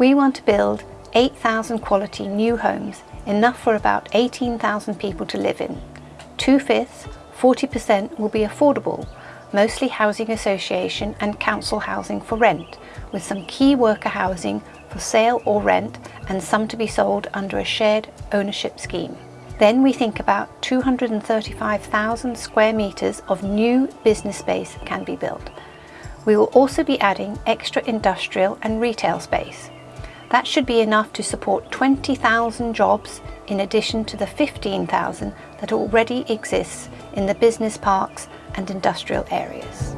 We want to build 8,000 quality new homes, enough for about 18,000 people to live in. Two-fifths, 40% will be affordable, mostly housing association and council housing for rent, with some key worker housing for sale or rent and some to be sold under a shared ownership scheme. Then we think about 235,000 square metres of new business space can be built. We will also be adding extra industrial and retail space. That should be enough to support 20,000 jobs in addition to the 15,000 that already exists in the business parks and industrial areas.